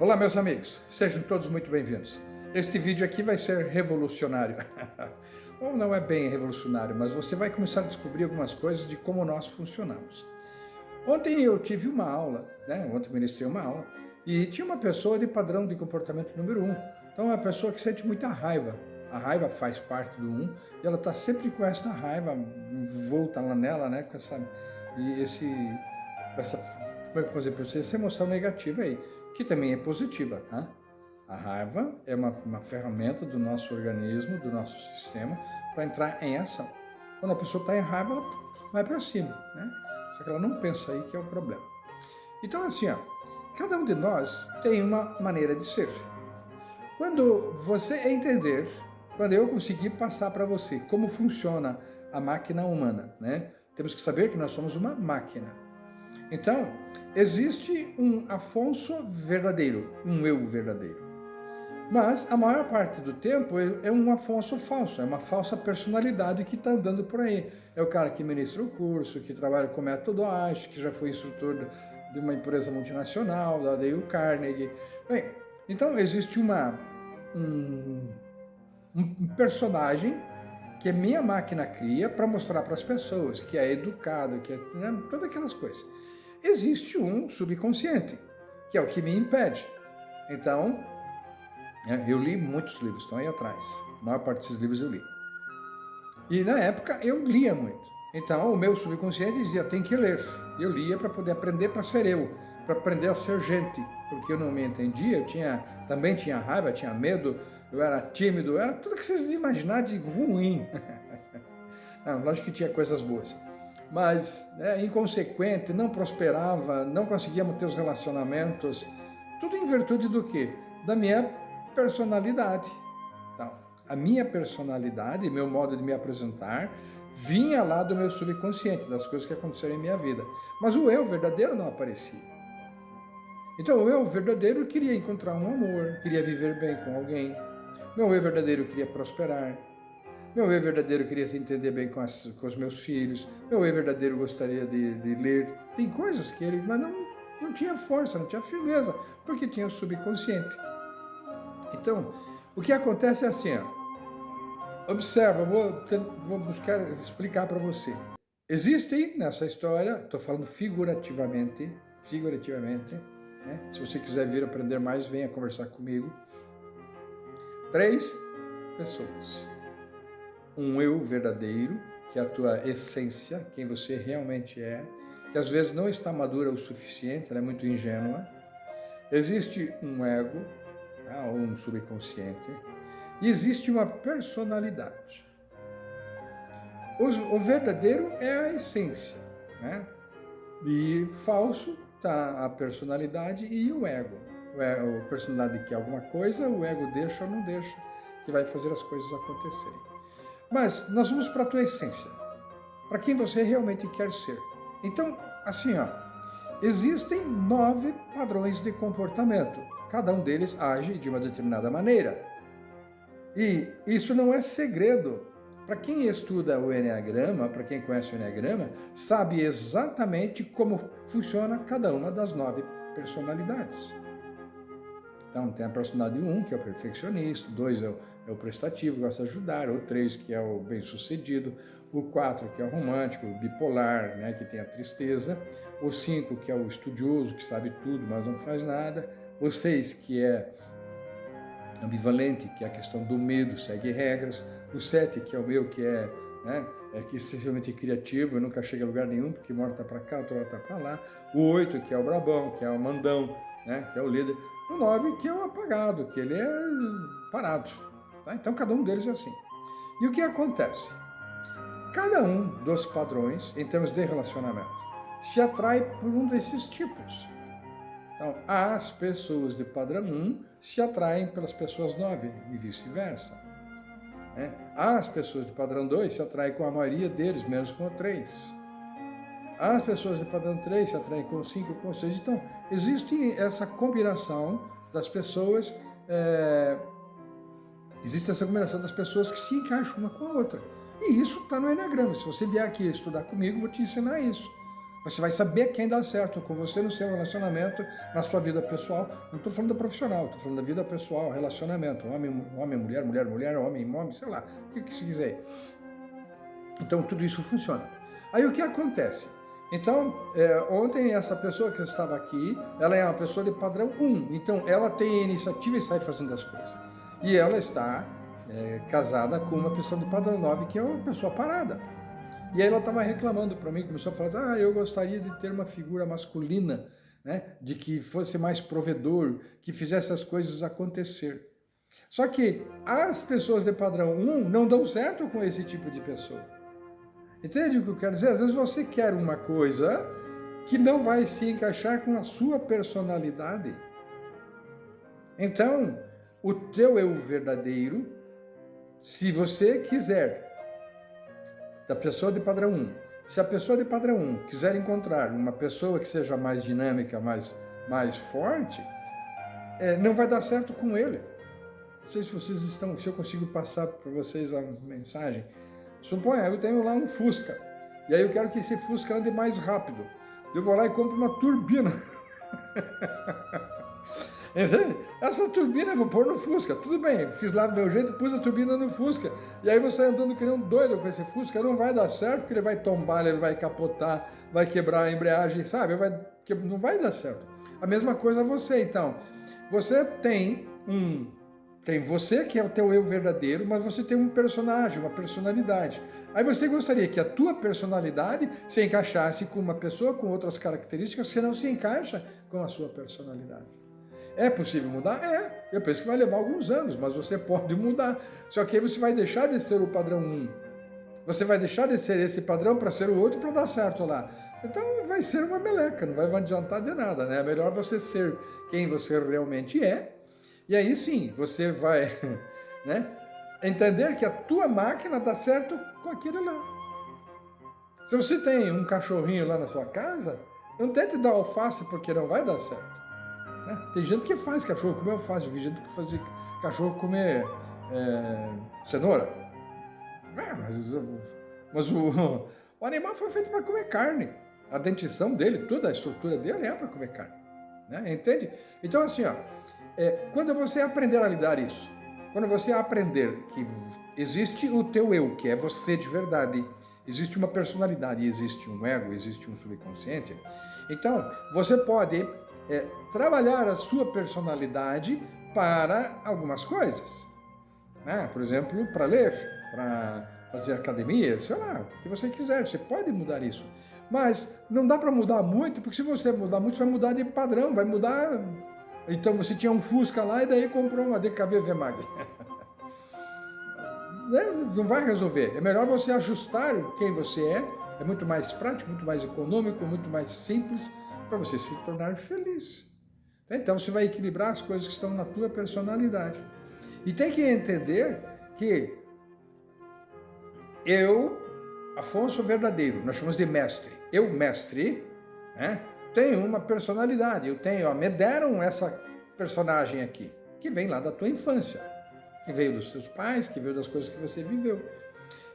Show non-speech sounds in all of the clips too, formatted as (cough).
Olá meus amigos, sejam todos muito bem-vindos. Este vídeo aqui vai ser revolucionário. (laughs) Ou não é bem revolucionário, mas você vai começar a descobrir algumas coisas de como nós funcionamos. Ontem eu tive uma aula, né? ontem ministrei uma aula, e tinha uma pessoa de padrão de comportamento número 1. Um. Então é uma pessoa que sente muita raiva. A raiva faz parte do 1, um, e ela está sempre com essa raiva, volta lá nela, né? com essa, e esse, essa, como é que eu posso dizer, essa emoção negativa aí que também é positiva. Tá? A raiva é uma, uma ferramenta do nosso organismo, do nosso sistema, para entrar em ação. Quando a pessoa está em raiva, ela vai para cima, né? Só que ela não pensa aí que é o problema. Então, assim, ó, cada um de nós tem uma maneira de ser. Quando você entender, quando eu conseguir passar para você como funciona a máquina humana, né? Temos que saber que nós somos uma máquina. Então, existe um Afonso verdadeiro, um eu verdadeiro. Mas a maior parte do tempo é, é um Afonso falso, é uma falsa personalidade que está andando por aí. É o cara que ministra o curso, que trabalha com método ASH, que já foi instrutor de uma empresa multinacional, da Dale Carnegie. Bem, então existe uma, um, um personagem que a minha máquina cria para mostrar para as pessoas que é educado, que é né, todas aquelas coisas existe um subconsciente, que é o que me impede. Então, é, eu li muitos livros, estão aí atrás. A maior parte desses livros eu li. E na época eu lia muito. Então o meu subconsciente dizia, tem que ler. Eu lia para poder aprender para ser eu, para aprender a ser gente. Porque eu não me entendia, eu tinha, também tinha raiva, tinha medo, eu era tímido, era tudo que vocês imaginarem de ruim. (laughs) não, lógico que tinha coisas boas mas é, inconsequente, não prosperava, não conseguia manter os relacionamentos, tudo em virtude do quê? Da minha personalidade. Então, a minha personalidade, meu modo de me apresentar, vinha lá do meu subconsciente, das coisas que aconteceram em minha vida. Mas o eu verdadeiro não aparecia. Então, o eu verdadeiro queria encontrar um amor, queria viver bem com alguém. Meu eu verdadeiro queria prosperar, meu eu verdadeiro queria se entender bem com, as, com os meus filhos. Meu eu verdadeiro gostaria de, de ler. Tem coisas que ele, mas não, não tinha força, não tinha firmeza, porque tinha o subconsciente. Então, o que acontece é assim, ó. observa, vou, vou buscar explicar para você. Existem nessa história, estou falando figurativamente, figurativamente, né? se você quiser vir aprender mais, venha conversar comigo. Três pessoas um eu verdadeiro, que é a tua essência, quem você realmente é, que às vezes não está madura o suficiente, ela é muito ingênua. Existe um ego, tá? ou um subconsciente, e existe uma personalidade. O, verdadeiro é a essência, né? e falso está a personalidade e o ego. A personalidade quer alguma coisa, o ego deixa ou não deixa, que vai fazer as coisas acontecerem. Mas nós vamos para a tua essência, para quem você realmente quer ser. Então, assim, ó, existem nove padrões de comportamento. Cada um deles age de uma determinada maneira. E isso não é segredo. Para quem estuda o Enneagrama, para quem conhece o Enneagrama, sabe exatamente como funciona cada uma das nove personalidades. Então tem a personalidade 1, um, que é o perfeccionista, 2 é o é o prestativo, gosta de ajudar, o 3, que é o bem-sucedido, o 4, que é o romântico, o bipolar, né, que tem a tristeza, o 5, que é o estudioso, que sabe tudo, mas não faz nada, o 6, que é ambivalente, que é a questão do medo, segue regras, o 7, que é o meu, que é, né, é que excessivamente criativo, nunca chega a lugar nenhum, porque uma hora está para cá, outra hora está para lá, o 8, que é o brabão, que é o mandão, né, que é o líder, o 9, que é o apagado, que ele é parado, Tá? Então, cada um deles é assim. E o que acontece? Cada um dos padrões, em termos de relacionamento, se atrai por um desses tipos. Então, as pessoas de padrão 1 se atraem pelas pessoas 9 e vice-versa. Né? As pessoas de padrão 2 se atraem com a maioria deles, menos com o 3. As pessoas de padrão 3 se atraem com o 5 e com o 6. Então, existe essa combinação das pessoas é, Existe essa combinação das pessoas que se encaixam uma com a outra. E isso está no Enneagrama. Se você vier aqui estudar comigo, vou te ensinar isso. Você vai saber quem dá certo com você no seu relacionamento, na sua vida pessoal. Não estou falando da profissional, estou falando da vida pessoal, relacionamento. Homem, homem, mulher, mulher, mulher, homem, homem, sei lá, o que, que se quiser. Então, tudo isso funciona. Aí o que acontece? Então, é, ontem essa pessoa que estava aqui, ela é uma pessoa de padrão 1. Então, ela tem iniciativa e sai fazendo as coisas. E ela está é, casada com uma pessoa de padrão 9, que é uma pessoa parada. E aí ela estava reclamando para mim, começou a falar, ah, eu gostaria de ter uma figura masculina, né, de que fosse mais provedor, que fizesse as coisas acontecer. Só que as pessoas de padrão 1 não dão certo com esse tipo de pessoa. Entende o que eu quero dizer? Às vezes você quer uma coisa que não vai se encaixar com a sua personalidade. Então, o teu eu verdadeiro, se você quiser, da pessoa de padrão 1, se a pessoa de padrão 1 quiser encontrar uma pessoa que seja mais dinâmica, mais, mais forte, é, não vai dar certo com ele. Não sei se vocês estão, se eu consigo passar para vocês a mensagem. Suponha, eu tenho lá um Fusca, e aí eu quero que esse Fusca ande mais rápido. Eu vou lá e compro uma turbina. (laughs) Essa turbina eu vou pôr no Fusca. Tudo bem, fiz lá do meu jeito, pus a turbina no Fusca. E aí você andando que nem um doido com esse Fusca, não vai dar certo, porque ele vai tombar, ele vai capotar, vai quebrar a embreagem, sabe? Vai, não vai dar certo. A mesma coisa você, então. Você tem um tem você, que é o teu eu verdadeiro, mas você tem um personagem, uma personalidade. Aí você gostaria que a tua personalidade se encaixasse com uma pessoa com outras características que não se encaixa com a sua personalidade. É possível mudar? É. Eu penso que vai levar alguns anos, mas você (laughs) pode mudar. Só que aí você vai deixar de ser o padrão 1. Você vai deixar de ser esse padrão para ser o outro para dar certo lá. Então vai ser uma meleca, não vai adiantar de nada, né? É melhor você ser quem você realmente é e aí sim, você vai (laughs) né, entender que a tua máquina dá certo com aquilo lá. Se você tem um cachorrinho lá na sua casa, não tente dar alface porque não vai dar certo. Né? Tem gente que faz cachorro comer alface, tem gente que faz cachorro comer é, cenoura. É, mas, mas o, (laughs) o animal foi feito para comer carne. A dentição dele, toda a estrutura dele é para comer carne. Né? Entende? Então assim, ó, é, quando você aprender a lidar isso, quando você aprender que existe o teu eu, que é você de verdade, existe uma personalidade, existe um ego, existe um subconsciente, então você pode é, trabalhar a sua personalidade para algumas coisas. Né? Por exemplo, para ler, para fazer academia, sei lá, o que você quiser, você pode mudar isso. Mas não dá para mudar muito, porque se você mudar muito, vai mudar de padrão, vai mudar então você tinha um Fusca lá e daí comprou uma DKV Vemag. (laughs) Né? Não vai resolver. É melhor você ajustar quem você é. É muito mais prático, muito mais econômico, muito mais simples para você se tornar feliz. Então você vai equilibrar as coisas que estão na tua personalidade. E tem que entender que eu, Afonso Verdadeiro, nós chamamos de mestre. Eu, mestre, né? tenho uma personalidade, eu tenho, ó, me deram essa personagem aqui, que vem lá da tua infância, que veio dos teus pais, que veio das coisas que você viveu.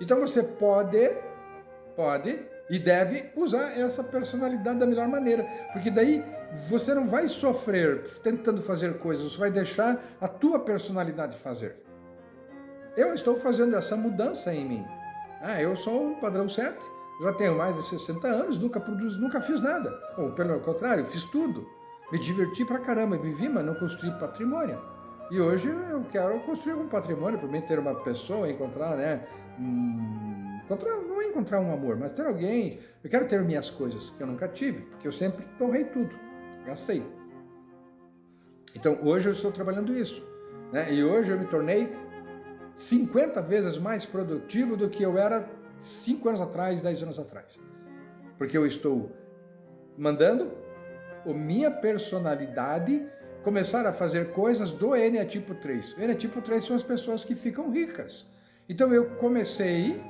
Então você pode, pode e deve usar essa personalidade da melhor maneira, porque daí você não vai sofrer tentando fazer coisas, você vai deixar a tua personalidade fazer. Eu estou fazendo essa mudança em mim. Ah, eu sou um padrão 7, já tenho mais de 60 anos, nunca produzi, nunca fiz nada. Ou pelo contrário, fiz tudo. Me diverti pra caramba, vivi, mas não construí patrimônio. E hoje eu quero construir um patrimônio para mim ter uma pessoa, encontrar, né? Hum, encontrar, não é encontrar um amor, mas ter alguém. Eu quero ter minhas coisas, que eu nunca tive, porque eu sempre torrei tudo, gastei. Então hoje eu estou trabalhando isso. Né? E hoje eu me tornei 50 vezes mais produtivo do que eu era cinco anos atrás, dez anos atrás. Porque eu estou mandando a minha personalidade começar a fazer coisas do N tipo 3. O N tipo 3 são as pessoas que ficam ricas. Então eu comecei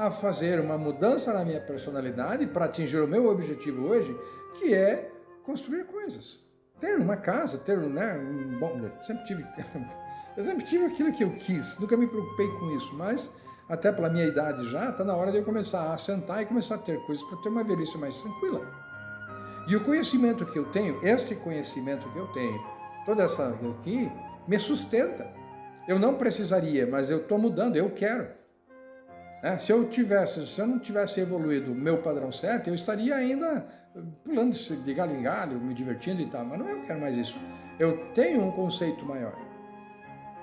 a fazer uma mudança na minha personalidade para atingir o meu objetivo hoje, que é construir coisas. Ter uma casa, ter né, um bom... Eu sempre tive, (laughs) eu sempre tive aquilo que eu quis, nunca me preocupei com isso, mas até pela minha idade já, está na hora de eu começar a sentar e começar a ter coisas para ter uma velhice mais tranquila. E o conhecimento que eu tenho, este conhecimento que eu tenho, toda essa aqui, me sustenta. Eu não precisaria, mas eu estou mudando, eu quero. É, se eu tivesse, se eu não tivesse evoluído o meu padrão certo, eu estaria ainda pulando de galho em galho, me divertindo e tal, mas não eu quero mais isso. Eu tenho um conceito maior.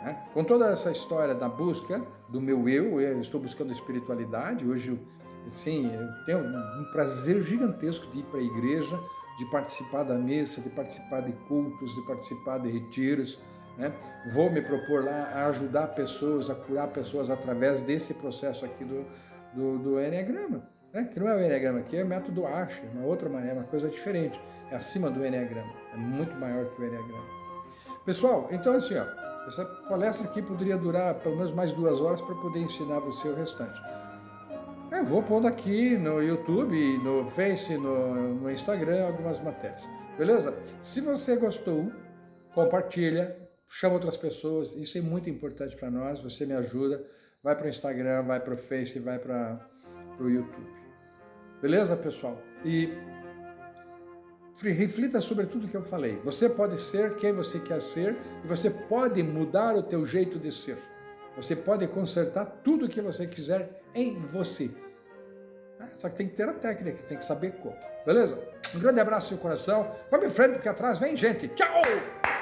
Né? Com toda essa história da busca do meu eu, eu estou buscando espiritualidade, hoje, sim, eu tenho um prazer gigantesco de ir para a igreja, de participar da missa, de participar de cultos, de participar de retiros, né? Vou me propor lá a ajudar pessoas, a curar pessoas através desse processo aqui do, do, do Enneagrama. Né? Que não é o Enneagrama, aqui é o método Asher, uma outra maneira, uma coisa diferente. É acima do Enneagrama, é muito maior que o Enneagrama. Pessoal, então assim, ó, essa palestra aqui poderia durar pelo menos mais duas horas para poder ensinar você o restante. Eu vou pondo aqui no YouTube, no Face, no, no Instagram, algumas matérias. Beleza? Se você gostou, compartilha, chama outras pessoas, isso é muito importante para nós, você me ajuda, vai para o Instagram, vai para o Face, vai para o YouTube. Beleza, pessoal? E reflita sobre tudo que eu falei. Você pode ser quem você quer ser e você pode mudar o teu jeito de ser. Você pode consertar tudo o que você quiser em você. Ah, só que tem que ter a técnica, tem que saber como. Beleza? Um grande abraço no coração. Vamos em frente, porque atrás vem gente. Tchau!